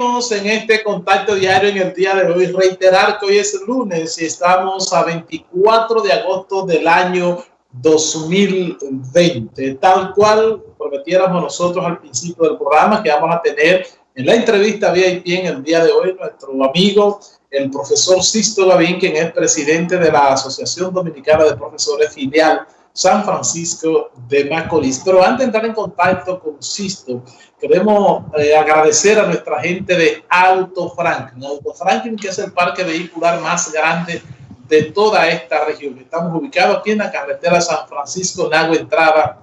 en este contacto diario en el día de hoy. Reiterar que hoy es lunes y estamos a 24 de agosto del año 2020. Tal cual prometiéramos nosotros al principio del programa que vamos a tener en la entrevista VIP en el día de hoy nuestro amigo, el profesor Sisto Gavín, quien es presidente de la Asociación Dominicana de Profesores Filial San Francisco de Macorís. Pero antes de entrar en contacto con Sisto, queremos eh, agradecer a nuestra gente de Auto Franklin. Auto Franklin, que es el parque vehicular más grande de toda esta región. Estamos ubicados aquí en la carretera San Francisco, Lago Entrada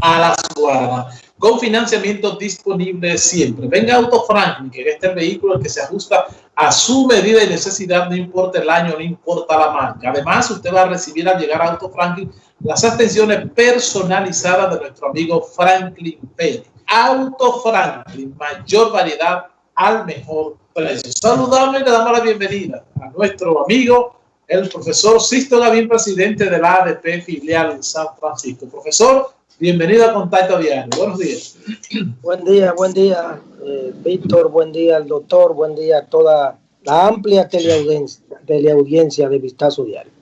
a la Guarda, con financiamiento disponible siempre. Venga Auto Franklin, que este es el vehículo que se ajusta a su medida y necesidad, no importa el año, no importa la marca. Además, usted va a recibir al llegar a Auto Franklin las atenciones personalizadas de nuestro amigo Franklin Pérez. Auto Franklin, mayor variedad al mejor precio. Saludable le damos la bienvenida a nuestro amigo, el profesor Sisto Gavín, presidente de la ADP filial San Francisco. Profesor, bienvenido a Contacto Diario. Buenos días. Buen día, buen día, eh, Víctor, buen día al doctor, buen día a toda la amplia teleaudiencia de Vistazo Diario.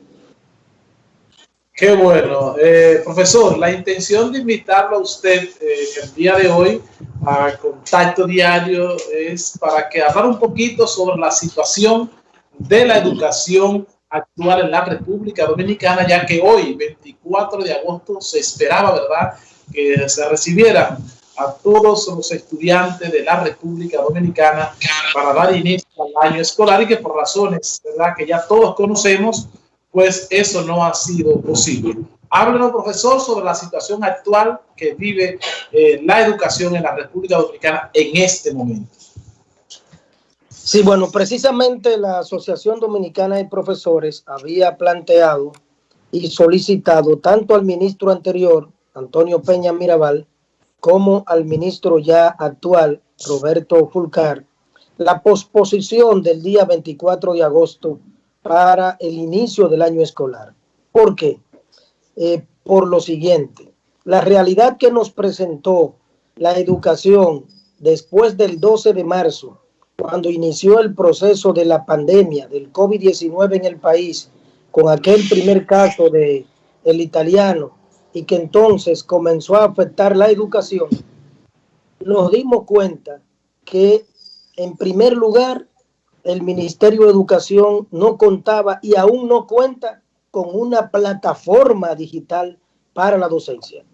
Qué bueno. Eh, profesor, la intención de invitarlo a usted eh, el día de hoy a Contacto Diario es para que hablar un poquito sobre la situación de la educación actual en la República Dominicana, ya que hoy, 24 de agosto, se esperaba, ¿verdad?, que se recibieran a todos los estudiantes de la República Dominicana para dar inicio al año escolar y que por razones, ¿verdad?, que ya todos conocemos, pues eso no ha sido posible. Háblenos, profesor, sobre la situación actual que vive eh, la educación en la República Dominicana en este momento. Sí, bueno, precisamente la Asociación Dominicana de Profesores había planteado y solicitado tanto al ministro anterior, Antonio Peña Mirabal, como al ministro ya actual, Roberto Fulcar, la posposición del día 24 de agosto para el inicio del año escolar. ¿Por qué? Eh, por lo siguiente, la realidad que nos presentó la educación después del 12 de marzo, cuando inició el proceso de la pandemia del COVID-19 en el país, con aquel primer caso de el italiano, y que entonces comenzó a afectar la educación, nos dimos cuenta que en primer lugar el Ministerio de Educación no contaba y aún no cuenta con una plataforma digital para la docencia.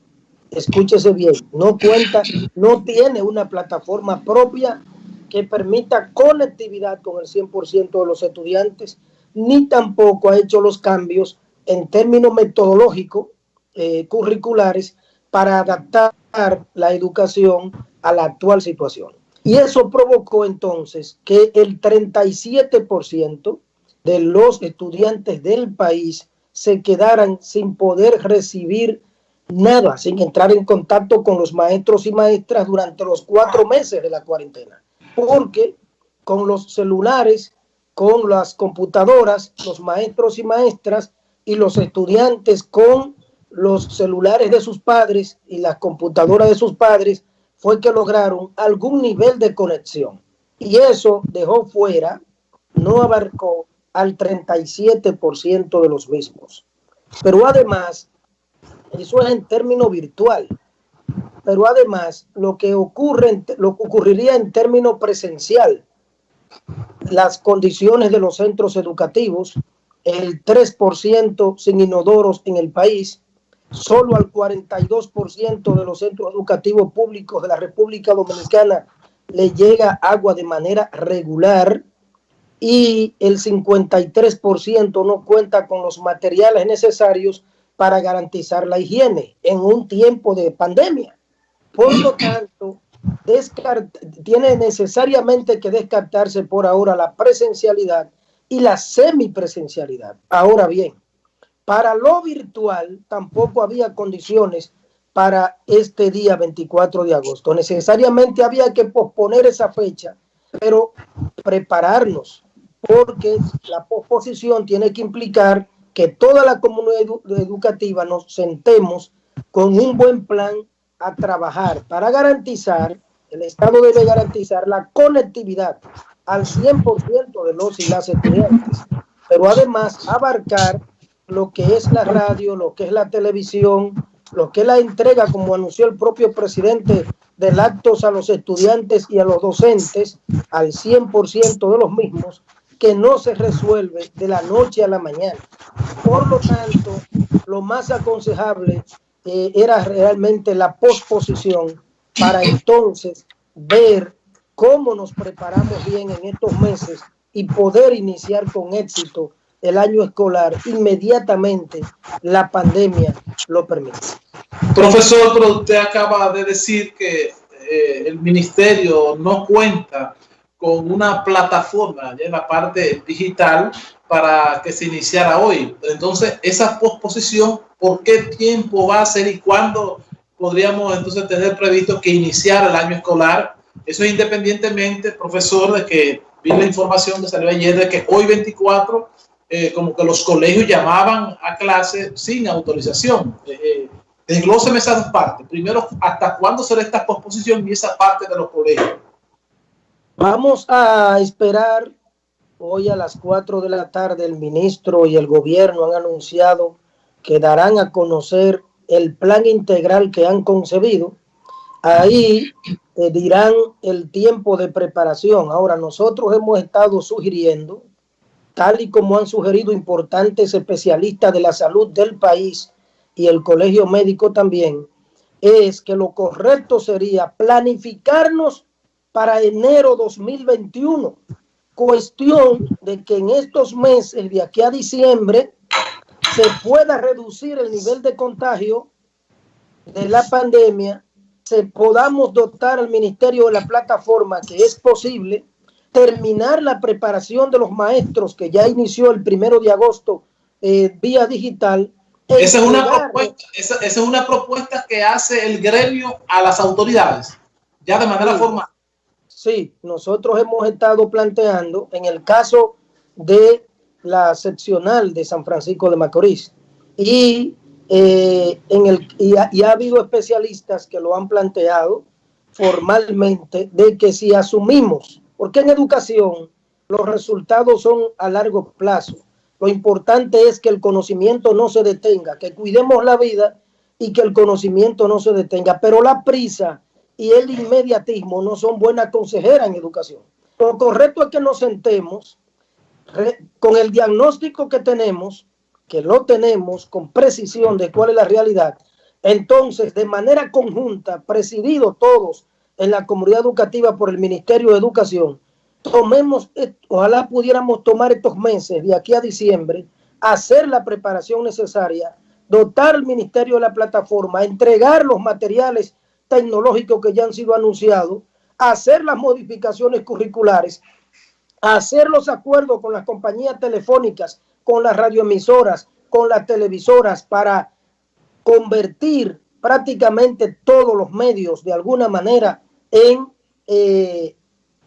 Escúchese bien, no cuenta, no tiene una plataforma propia que permita conectividad con el 100% de los estudiantes, ni tampoco ha hecho los cambios en términos metodológicos, eh, curriculares, para adaptar la educación a la actual situación. Y eso provocó entonces que el 37% de los estudiantes del país se quedaran sin poder recibir nada, sin entrar en contacto con los maestros y maestras durante los cuatro meses de la cuarentena. Porque con los celulares, con las computadoras, los maestros y maestras y los estudiantes con los celulares de sus padres y las computadoras de sus padres, fue que lograron algún nivel de conexión. Y eso dejó fuera, no abarcó al 37% de los mismos. Pero además, eso es en término virtual. Pero además, lo que ocurre, lo que ocurriría en término presencial, las condiciones de los centros educativos, el 3% sin inodoros en el país, solo al 42% de los centros educativos públicos de la República Dominicana le llega agua de manera regular y el 53% no cuenta con los materiales necesarios para garantizar la higiene en un tiempo de pandemia. Por lo tanto, tiene necesariamente que descartarse por ahora la presencialidad y la semipresencialidad. Ahora bien, para lo virtual tampoco había condiciones para este día 24 de agosto. Necesariamente había que posponer esa fecha, pero prepararnos, porque la posposición tiene que implicar que toda la comunidad educativa nos sentemos con un buen plan a trabajar para garantizar el Estado debe garantizar la conectividad al 100% de los y las estudiantes, pero además abarcar lo que es la radio, lo que es la televisión, lo que es la entrega, como anunció el propio presidente del actos a los estudiantes y a los docentes, al 100% de los mismos, que no se resuelve de la noche a la mañana. Por lo tanto, lo más aconsejable eh, era realmente la posposición para entonces ver cómo nos preparamos bien en estos meses y poder iniciar con éxito el año escolar inmediatamente la pandemia lo permite. Profesor, pero usted acaba de decir que eh, el ministerio no cuenta con una plataforma en la parte digital para que se iniciara hoy. Entonces, esa posposición, ¿por qué tiempo va a ser y cuándo podríamos entonces tener previsto que iniciara el año escolar? Eso es independientemente, profesor, de que vi la información que salió ayer de que hoy 24 eh, como que los colegios llamaban a clase sin autorización. Eh, eh, esas partes. Primero, ¿hasta cuándo será esta posposición y esa parte de los colegios? Vamos a esperar. Hoy a las 4 de la tarde el ministro y el gobierno han anunciado que darán a conocer el plan integral que han concebido. Ahí eh, dirán el tiempo de preparación. Ahora, nosotros hemos estado sugiriendo tal y como han sugerido importantes especialistas de la salud del país y el colegio médico también, es que lo correcto sería planificarnos para enero 2021. Cuestión de que en estos meses, de aquí a diciembre, se pueda reducir el nivel de contagio de la pandemia, se podamos dotar al ministerio de la plataforma que es posible terminar la preparación de los maestros que ya inició el primero de agosto eh, vía digital. Esa es, una propuesta, esa, es una propuesta que hace el gremio a las autoridades, ya de manera formal. Sí, nosotros hemos estado planteando en el caso de la seccional de San Francisco de Macorís y, eh, en el, y ha habido especialistas que lo han planteado formalmente de que si asumimos porque en educación los resultados son a largo plazo. Lo importante es que el conocimiento no se detenga, que cuidemos la vida y que el conocimiento no se detenga. Pero la prisa y el inmediatismo no son buenas consejeras en educación. Lo correcto es que nos sentemos con el diagnóstico que tenemos, que lo tenemos con precisión de cuál es la realidad. Entonces, de manera conjunta, presidido todos en la comunidad educativa por el Ministerio de Educación, tomemos, ojalá pudiéramos tomar estos meses de aquí a diciembre, hacer la preparación necesaria, dotar al Ministerio de la plataforma, entregar los materiales tecnológicos que ya han sido anunciados, hacer las modificaciones curriculares, hacer los acuerdos con las compañías telefónicas, con las radioemisoras, con las televisoras para convertir prácticamente todos los medios de alguna manera en, eh,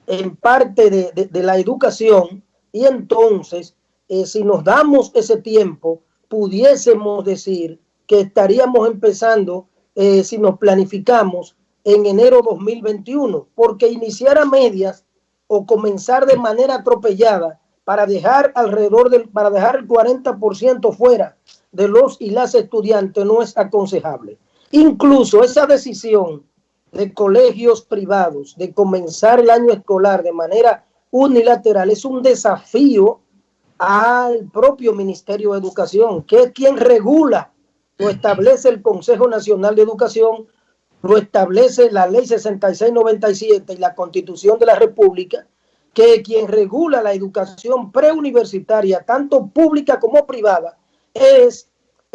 en parte de, la educación y entonces eh, si nos damos ese tiempo pudiésemos decir que estaríamos empezando eh, si nos planificamos en enero 2021 porque iniciar a medias o comenzar de manera atropellada para dejar alrededor del para dejar el 40% fuera de los y las estudiantes no es aconsejable. Incluso esa decisión de colegios privados de comenzar el año escolar de manera unilateral es un desafío al propio Ministerio de Educación, que es quien regula, lo establece el Consejo Nacional de Educación, lo establece la Ley 6697 y la Constitución de la República, que quien regula la educación preuniversitaria, tanto pública como privada, es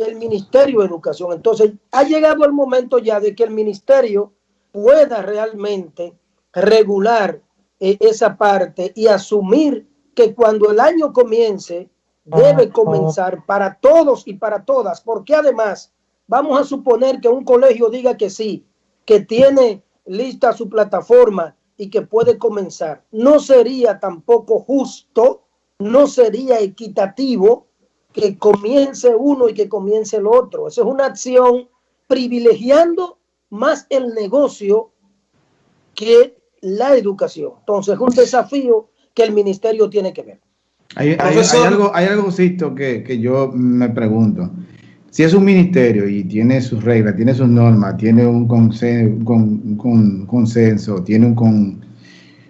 el Ministerio de Educación. Entonces, ha llegado el momento ya de que el Ministerio pueda realmente regular eh, esa parte y asumir que cuando el año comience, debe comenzar para todos y para todas, porque además vamos a suponer que un colegio diga que sí, que tiene lista su plataforma y que puede comenzar. No sería tampoco justo, no sería equitativo que comience uno y que comience el otro. Eso es una acción privilegiando más el negocio que la educación. Entonces, es un desafío que el ministerio tiene que ver. Hay, algo, hay algo, que, que yo me pregunto. Si es un ministerio y tiene sus reglas, tiene sus normas, tiene un consenso, con, consenso tiene un, con,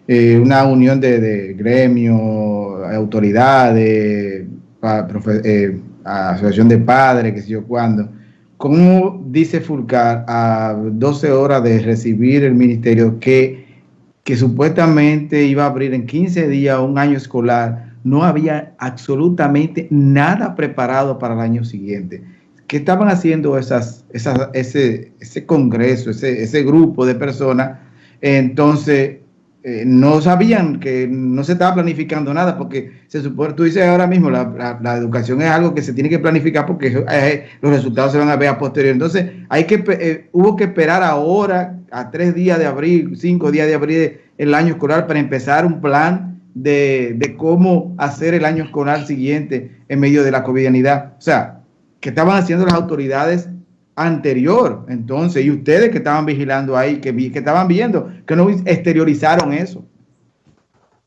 eh, una unión de, de gremios, autoridades, eh, asociación de padres, que sé yo cuándo. ¿Cómo dice Fulcar a 12 horas de recibir el ministerio que, que supuestamente iba a abrir en 15 días un año escolar? No había absolutamente nada preparado para el año siguiente. ¿Qué estaban haciendo esas, ese, ese congreso, ese, ese grupo de personas? Entonces, eh, no sabían que no se estaba planificando nada, porque se supone, tú dices ahora mismo, la, la, educación es algo que se tiene que planificar porque los resultados se van a ver a posteriori. Entonces, hay que, eh, hubo que esperar ahora, a tres días de abril, cinco días de abril el año escolar, para empezar un plan de, de cómo hacer el año escolar siguiente en medio de la covidianidad. O sea, ¿qué estaban haciendo las autoridades anterior. Entonces, y ustedes que estaban vigilando ahí, que, que estaban viendo, que no exteriorizaron eso.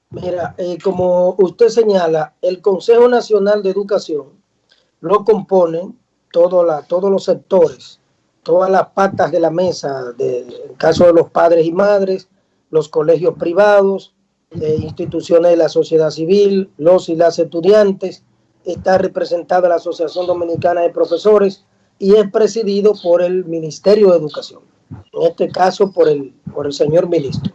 Mira, eh, como usted señala, el Consejo Nacional de Educación lo componen todo la, todos los sectores, todas las patas de la mesa, de, en caso de los padres y madres, los colegios privados, instituciones de la sociedad civil, los y las estudiantes, está representada la Asociación Dominicana de Profesores, y es presidido por el Ministerio de Educación, en este caso por el, por el señor ministro.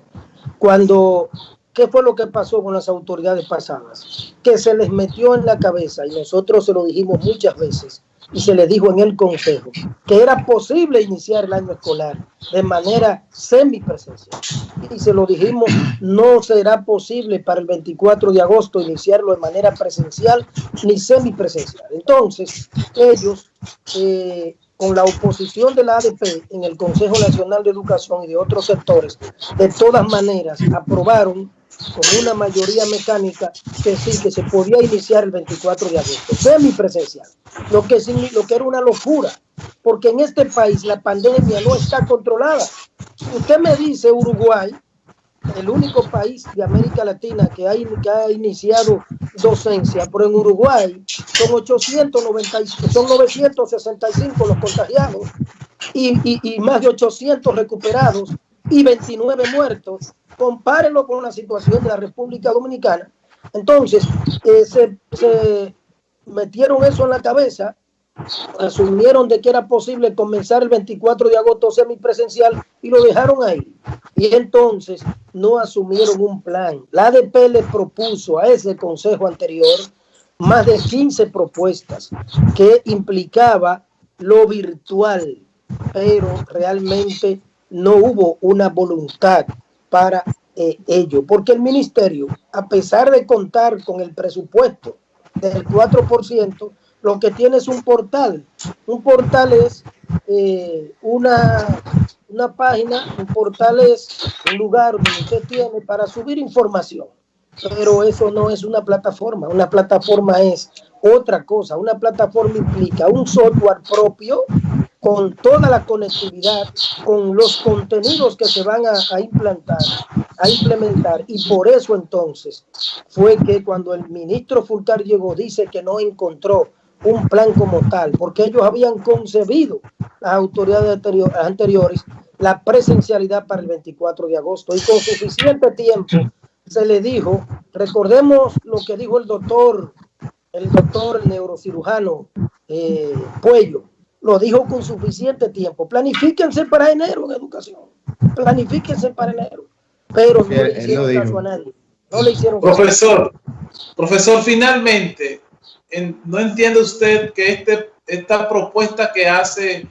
Cuando, ¿qué fue lo que pasó con las autoridades pasadas? Que se les metió en la cabeza, y nosotros se lo dijimos muchas veces, y se les dijo en el consejo, que era posible iniciar el año escolar de manera semipresencial. Y se lo dijimos, no será posible para el 24 de agosto iniciarlo de manera presencial ni semipresencial. Entonces, ellos eh, con la oposición de la ADP en el Consejo Nacional de Educación y de otros sectores, de todas maneras aprobaron con una mayoría mecánica que sí, que se podía iniciar el 24 de agosto, semipresencial, lo que, lo que era una locura, porque en este país la pandemia no está controlada. Usted me dice Uruguay, el único país de América Latina que ha, que iniciado docencia, pero en Uruguay son 890, son 965 los contagiados y, y, más de 800 recuperados y 29 muertos. Compárenlo con la situación de la República Dominicana. Entonces, eh, se, se metieron eso en la cabeza asumieron de que era posible comenzar el 24 de agosto semipresencial y lo dejaron ahí. Y entonces no asumieron un plan. La ADP le propuso a ese consejo anterior más de 15 propuestas que implicaba lo virtual, pero realmente no hubo una voluntad para eh, ello, porque el ministerio, a pesar de contar con el presupuesto del 4%, lo que tiene es un portal. Un portal es eh, una, una página, un portal es un lugar donde usted tiene para subir información. Pero eso no es una plataforma. Una plataforma es otra cosa. Una plataforma implica un software propio con toda la conectividad, con los contenidos que se van a, implantar, a implementar. Y por eso entonces fue que cuando el ministro Fulcar llegó, dice que no encontró un plan como tal, porque ellos habían concebido las autoridades anteriores la presencialidad para el 24 de agosto y con suficiente tiempo se le dijo, recordemos lo que dijo el doctor, el doctor neurocirujano eh, Puello, lo dijo con suficiente tiempo, planifíquense para enero en educación, planifíquense para enero, pero no le hicieron caso a nadie. No le hicieron profesor, profesor, finalmente, ¿no entiende usted que este, esta propuesta que hace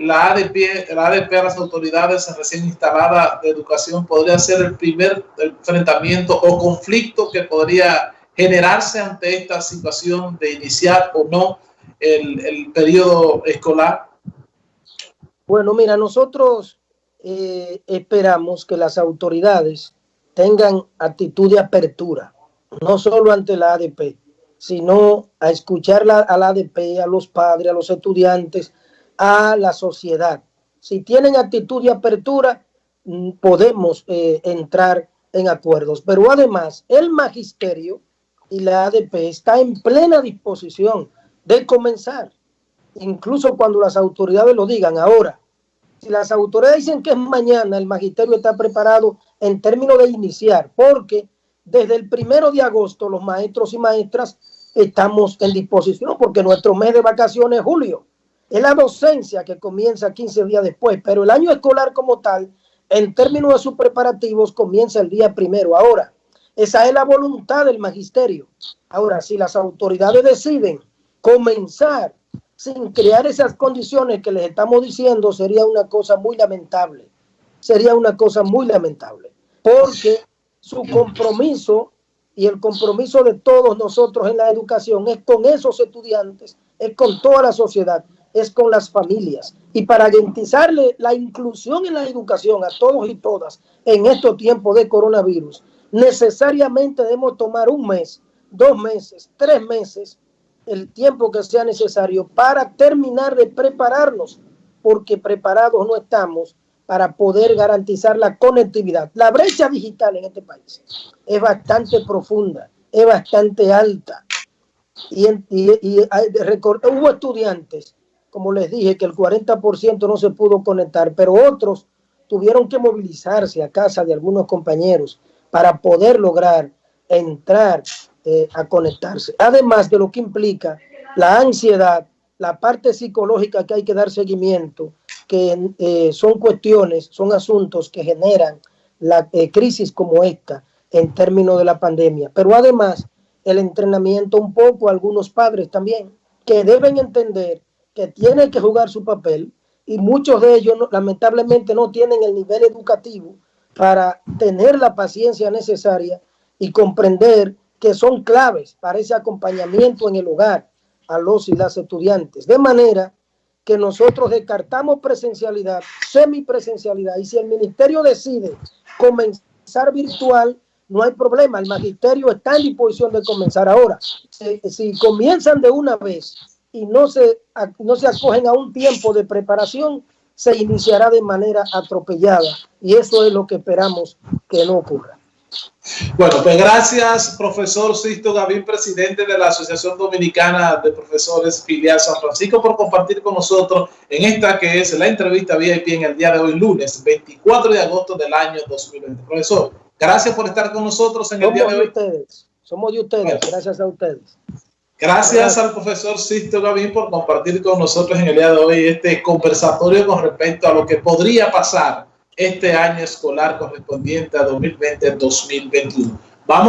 la ADP, la ADP a las autoridades recién instaladas de educación podría ser el primer enfrentamiento o conflicto que podría generarse ante esta situación de iniciar o no el, periodo escolar? Bueno, mira, nosotros eh, esperamos que las autoridades tengan actitud de apertura, no solo ante la ADP, sino a escuchar a la ADP, a los padres, a los estudiantes, a la sociedad. Si tienen actitud de apertura, mm, podemos eh, entrar en acuerdos. Pero además, el magisterio y la ADP está en plena disposición de comenzar, incluso cuando las autoridades lo digan. Ahora, si las autoridades dicen que es mañana, el magisterio está preparado en términos de iniciar, porque desde el primero de agosto los maestros y maestras estamos en disposición, porque nuestro mes de vacaciones es julio. Es la docencia que comienza 15 días después, pero el año escolar como tal, en términos de sus preparativos, comienza el día primero. Ahora, esa es la voluntad del magisterio. Ahora, si las autoridades deciden comenzar sin crear esas condiciones que les estamos diciendo, sería una cosa muy lamentable. Sería una cosa muy lamentable. Porque su compromiso y el compromiso de todos nosotros en la educación es con esos estudiantes, es con toda la sociedad es con las familias. Y para garantizarle la inclusión en la educación a todos y todas en estos tiempos de coronavirus, necesariamente debemos tomar un mes, dos meses, tres meses, el tiempo que sea necesario para terminar de prepararnos, porque preparados no estamos para poder garantizar la conectividad. La brecha digital en este país es bastante profunda, es bastante alta. Y, y, hubo estudiantes como les dije, que el 40% no se pudo conectar, pero otros tuvieron que movilizarse a casa de algunos compañeros para poder lograr entrar eh, a conectarse. Además de lo que implica la ansiedad, la parte psicológica que hay que dar seguimiento, que eh, son cuestiones, son asuntos que generan la eh, crisis como esta en términos de la pandemia. Pero además, el entrenamiento un poco, algunos padres también, que deben entender que tiene que jugar su papel y muchos de ellos lamentablemente no tienen el nivel educativo para tener la paciencia necesaria y comprender que son claves para ese acompañamiento en el hogar a los y las estudiantes. De manera que nosotros descartamos presencialidad, semipresencialidad, y si el ministerio decide comenzar virtual, no hay problema, el magisterio está en disposición de comenzar ahora. Si, comienzan de una vez y no se, no se acogen a un tiempo de preparación, se iniciará de manera atropellada. Y eso es lo que esperamos que no ocurra. Bueno, pues gracias, profesor Sisto Gavín, presidente de la Asociación Dominicana de Profesores Filial San Francisco, por compartir con nosotros en esta que es la entrevista VIP en el día de hoy, lunes 24 de agosto del año 2020. Profesor, gracias por estar con nosotros en el día de hoy. Ustedes. Somos de ustedes, gracias a ustedes. Gracias al profesor Sisto Gavín por compartir con nosotros en el día de hoy este conversatorio con respecto a lo que podría pasar este año escolar correspondiente a 2020-2021. Vamos